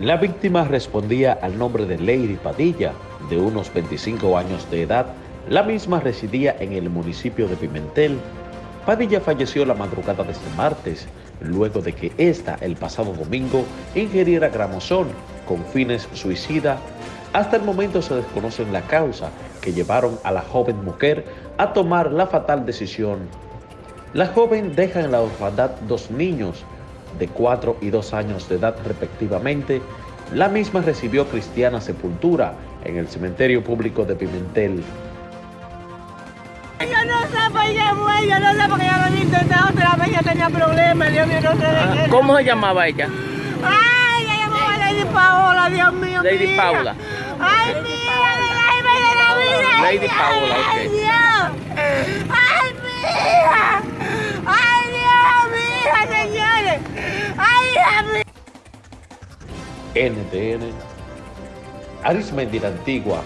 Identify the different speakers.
Speaker 1: La víctima respondía al nombre de Lady Padilla, de unos 25 años de edad. La misma residía en el municipio de Pimentel. Padilla falleció la madrugada de este martes, luego de que ésta el pasado domingo ingeriera gramosol con fines suicida. Hasta el momento se desconocen la causa que llevaron a la joven mujer a tomar la fatal decisión. La joven deja en la orfandad dos niños, de 4 y 2 años de edad respectivamente, la misma recibió cristiana sepultura en el cementerio público de Pimentel.
Speaker 2: Yo no sé, pues ella fue, yo no sé porque ella lo había intentado otra vez, ella tenía problemas, Dios mío, no sé de qué.
Speaker 3: ¿Cómo se llamaba ella?
Speaker 2: Ay, ella llamaba Lady Paola, Dios mío,
Speaker 3: Lady
Speaker 2: mía.
Speaker 3: Paula.
Speaker 2: Ay, mía, de la de la vida.
Speaker 3: Lady Paola,
Speaker 2: Ay. Dios. Ay,
Speaker 1: NTN, Arismendi la Antigua,